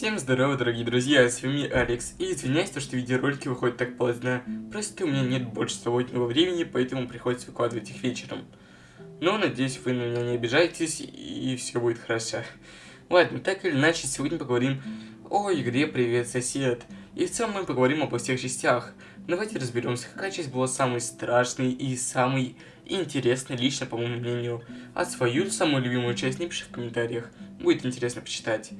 Всем здорово, дорогие друзья, с вами Алекс, и извиняюсь, что видеоролики выходят так поздно, просто у меня нет больше свободного времени, поэтому приходится выкладывать их вечером. Но надеюсь, вы на меня не обижаетесь, и все будет хорошо. Ладно, так или иначе, сегодня поговорим о игре «Привет, сосед», и в целом мы поговорим обо всех частях. Давайте разберемся, какая часть была самой страшной и самой интересной лично, по моему мнению. А свою самую любимую часть напиши в комментариях, будет интересно почитать.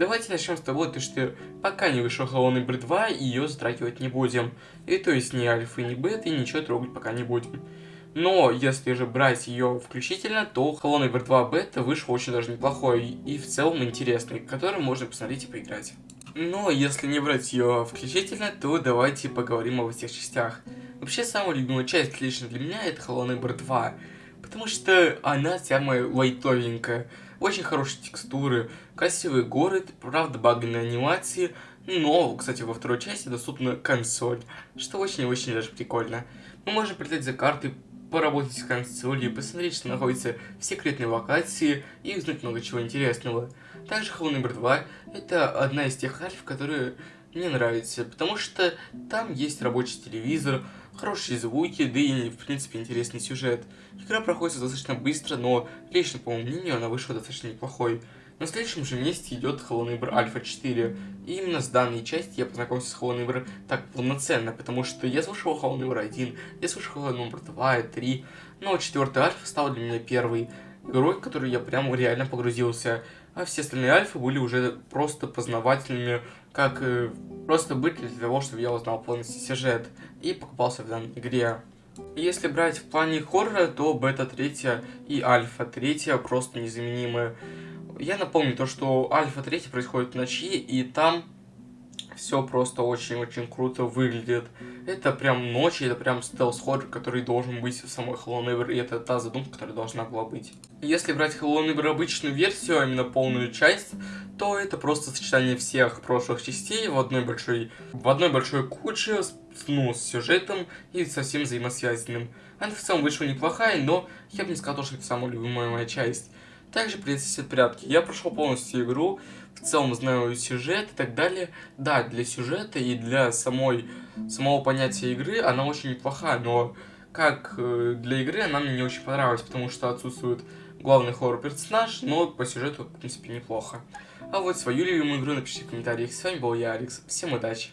Давайте начнем с того, то, что пока не вышел Hello Neighbor 2, ее затрагивать не будем. И то есть ни альфа, ни бета, и ничего трогать пока не будем. Но если же брать ее включительно, то Hello Neighbor 2 бета вышел очень даже неплохой и в целом интересный, который можно посмотреть и поиграть. Но если не брать ее включительно, то давайте поговорим о всех частях. Вообще, самая любимая часть лично для меня это Hello Neighbor 2, потому что она самая лайтовенькая. Очень хорошие текстуры, красивый город, правда баганные анимации, но, кстати, во второй части доступна консоль, что очень-очень даже прикольно. Мы можем прилететь за карты, поработать с консолью, посмотреть, что находится в секретной локации и узнать много чего интересного. Также Hello Neighbor 2 это одна из тех альф, которые мне нравятся, потому что там есть рабочий телевизор, хорошие звуки, да и, в принципе, интересный сюжет. Игра проходит достаточно быстро, но лично, по моему мнению, она вышла достаточно неплохой. На следующем же месте идет Neighbor Alpha 4. И именно с данной части я познакомился с Neighbor так полноценно, потому что я слушал Neighbor 1, я слушал Neighbor 2 и 3, но четвертый Альфа стал для меня первой в которую я прям реально погрузился. А все остальные Альфы были уже просто познавательными, как э, просто быть для того, чтобы я узнал полностью сюжет и покупался в данной игре. Если брать в плане хоррора, то бета 3 и альфа 3 просто незаменимые. Я напомню то, что альфа 3 происходит в ночи, и там все просто очень-очень круто выглядит. Это прям ночь, это прям стелс-хоррор, который должен быть в самой Hello Neighbor, и это та задумка, которая должна была быть. Если брать Hello Neighbor обычную версию, а именно полную часть, то это просто сочетание всех прошлых частей в одной большой, в одной большой куче, ну, с сюжетом и совсем взаимосвязанным. Она в целом вышла неплохая, но я бы не сказал, что это самая любимая моя часть. Также принцессе прятки. Я прошел полностью игру, в целом знаю сюжет и так далее. Да, для сюжета и для самой, самого понятия игры она очень неплохая, но как э, для игры она мне не очень понравилась, потому что отсутствует главный хоррор-персонаж, но по сюжету, в принципе, неплохо. А вот свою любимую игру напишите в комментариях. С вами был я, Алекс. Всем удачи!